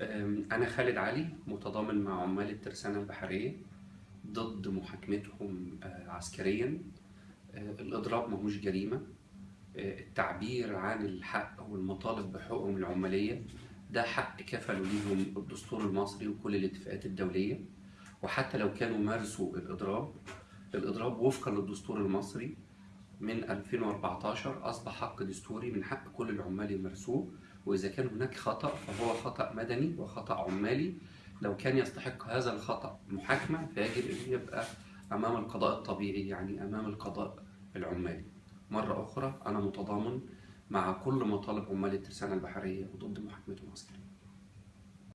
أنا خالد علي متضامن مع عمال الترسانة البحرية ضد محاكمتهم آه، عسكريا. آه، الإضراب ماهوش جريمة. آه، التعبير عن الحق والمطالب بحقوقهم العمالية ده حق كفلوا ليهم الدستور المصري وكل الاتفاقات الدولية. وحتى لو كانوا مارسوا الإضراب الإضراب وفقا للدستور المصري. من 2014 أصبح حق دستوري من حق كل العمال يمارسوه وإذا كان هناك خطأ فهو خطأ مدني وخطأ عمالي. لو كان يستحق هذا الخطأ محاكمة فيجب أن يبقى أمام القضاء الطبيعي يعني أمام القضاء العمالي. مرة أخرى أنا متضامن مع كل مطالب عمال الترسانة البحرية وضد محاكمتهم عسكريا